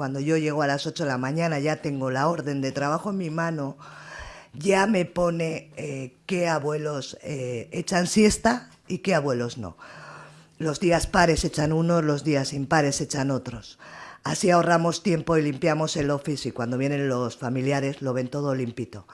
cuando yo llego a las 8 de la mañana ya tengo la orden de trabajo en mi mano, ya me pone eh, qué abuelos eh, echan siesta y qué abuelos no. Los días pares echan unos, los días impares echan otros. Así ahorramos tiempo y limpiamos el office y cuando vienen los familiares lo ven todo limpito.